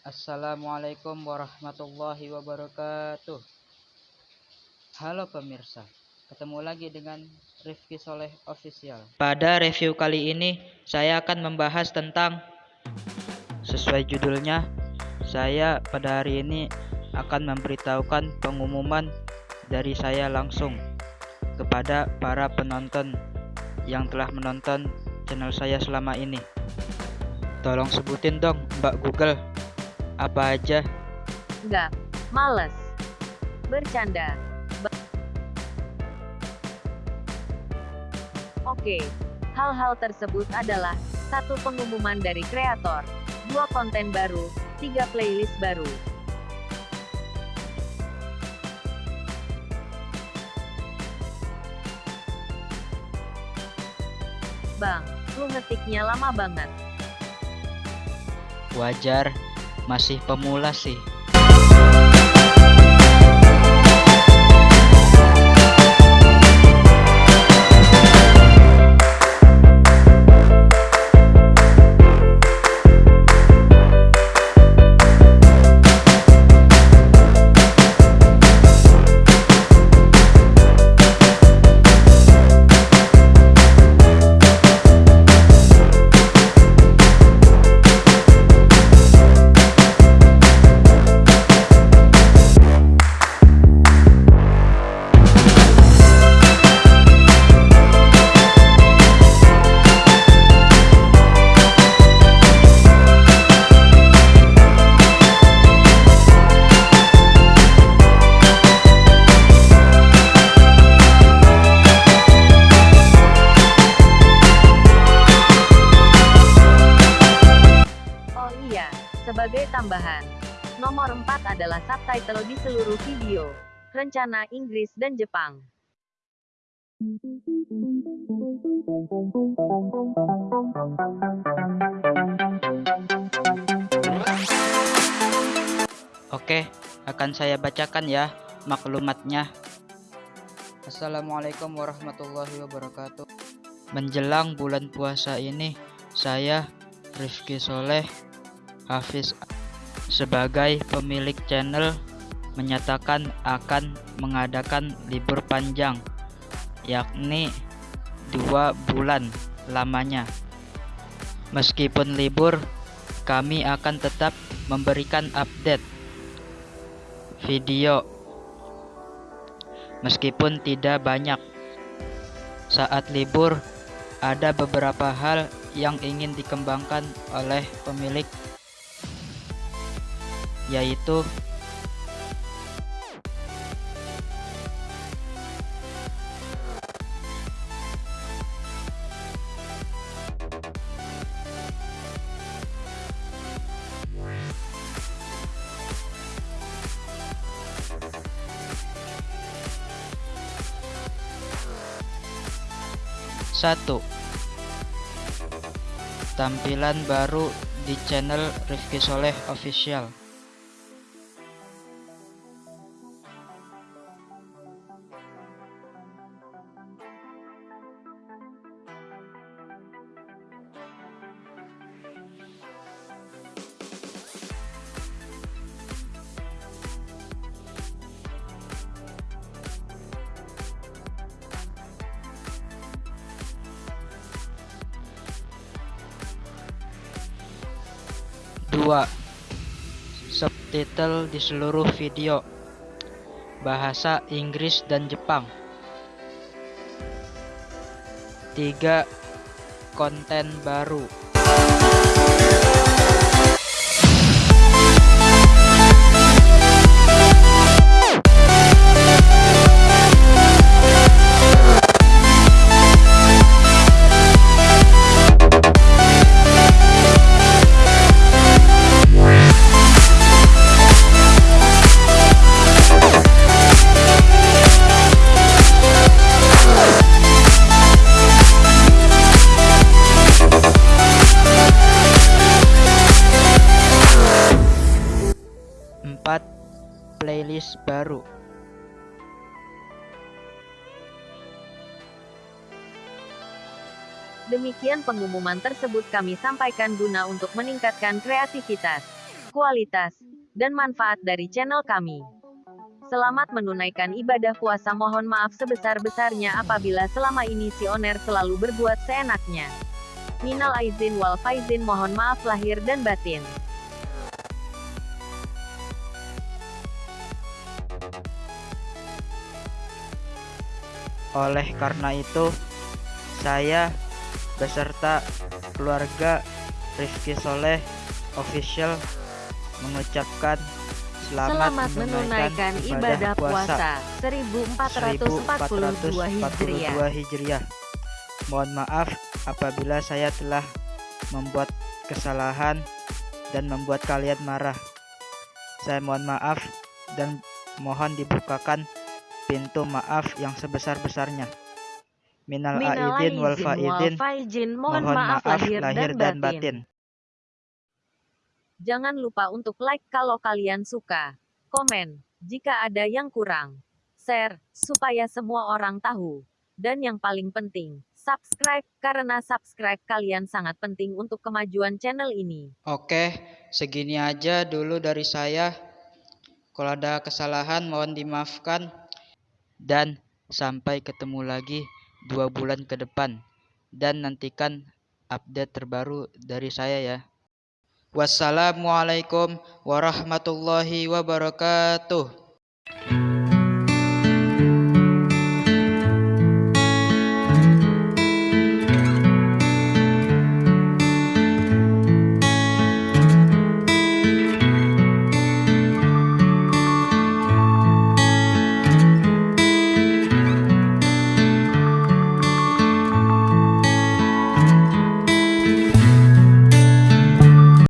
Assalamualaikum warahmatullahi wabarakatuh. Halo pemirsa Ketemu lagi dengan Rifki Soleh Official. Pada review kali ini Saya akan membahas tentang Sesuai judulnya Saya pada hari ini Akan memberitahukan pengumuman Dari saya langsung Kepada para penonton Yang telah menonton channel saya selama ini. Tolong sebutin dong Mbak Google apa aja? Enggak, males. Bercanda. Ba Oke, hal-hal tersebut adalah satu pengumuman dari kreator, dua konten baru, tiga playlist baru. Bang, lu ngetiknya lama banget. Wajar, masih pemula sih. Sebagai tambahan, nomor 4 adalah subtitle di seluruh video. Rencana Inggris dan Jepang. Oke, akan saya bacakan ya maklumatnya. Assalamualaikum warahmatullahi wabarakatuh. Menjelang bulan puasa ini, saya Rifki Soleh Hafiz sebagai pemilik channel menyatakan akan mengadakan libur panjang yakni dua bulan lamanya. Meskipun libur, kami akan tetap memberikan update video meskipun tidak banyak. Saat libur, ada beberapa hal yang ingin dikembangkan oleh pemilik yaitu satu tampilan baru di channel Rifki Soleh Official. Dua Subtitle di seluruh video Bahasa Inggris dan Jepang. Tiga Konten baru Playlist baru Demikian pengumuman tersebut kami sampaikan guna untuk meningkatkan kreativitas. kualitas, dan manfaat dari channel kami. Selamat menunaikan ibadah puasa mohon maaf sebesar-besarnya apabila selama ini si oner selalu berbuat seenaknya. Minal aizin wal faizin mohon maaf lahir dan batin. Oleh karena itu, saya beserta keluarga Rifki Soleh Official mengucapkan selamat, Selamat menunaikan ibadah puasa 1442 Hijriah. 1442 Hijriah. Mohon maaf apabila saya telah membuat kesalahan dan membuat kalian marah. Saya mohon maaf dan mohon dibukakan pintu maaf yang sebesar-besarnya. Minal Minal aidin wal faidin. Mohon maaf lahir, dan, batin. Jangan lupa untuk like kalau kalian suka, komen jika ada yang kurang, share supaya semua orang tahu, dan yang paling penting, subscribe karena subscribe kalian sangat penting untuk kemajuan channel ini. Oke, segini aja dulu dari saya. Kalau ada kesalahan mohon dimaafkan. Dan sampai ketemu lagi dua bulan ke depan. Dan nantikan update terbaru dari saya ya. Wassalamualaikum warahmatullahi wabarakatuh.